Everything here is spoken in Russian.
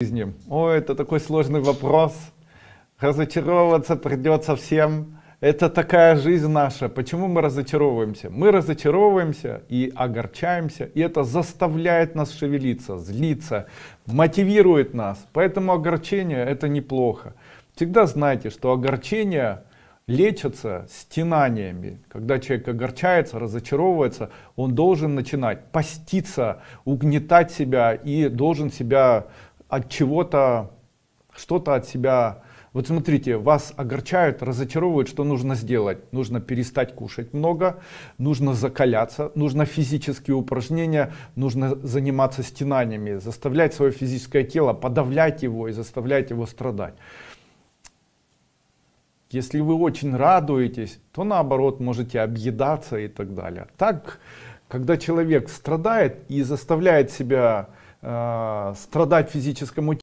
жизни? О, это такой сложный вопрос. Разочаровываться придется всем. Это такая жизнь наша. Почему мы разочаровываемся? Мы разочаровываемся и огорчаемся, и это заставляет нас шевелиться, злиться, мотивирует нас. Поэтому огорчение это неплохо. Всегда знайте, что огорчение лечатся стенаниями. Когда человек огорчается, разочаровывается, он должен начинать поститься, угнетать себя и должен себя от чего-то, что-то от себя вот смотрите, вас огорчают, разочаровывают, что нужно сделать? Нужно перестать кушать много, нужно закаляться, нужно физические упражнения, нужно заниматься стенаниями, заставлять свое физическое тело, подавлять его и заставлять его страдать. Если вы очень радуетесь, то наоборот можете объедаться и так далее. Так, когда человек страдает и заставляет себя страдать физическому